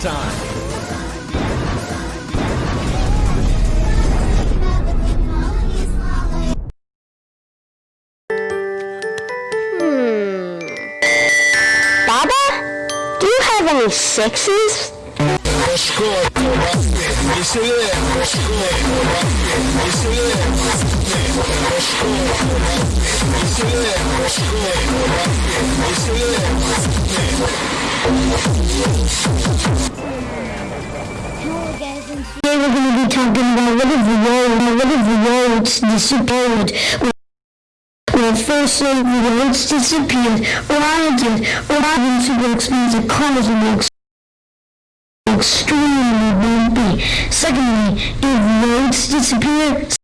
time. Hmm. Baba, do you have any sixes? Today we're going to be talking about what if the road, what if the roads disappeared? Well, first the roads disappeared, or I did, or I did super expensive cars and ex- extremely bumpy. Secondly, if roads disappear,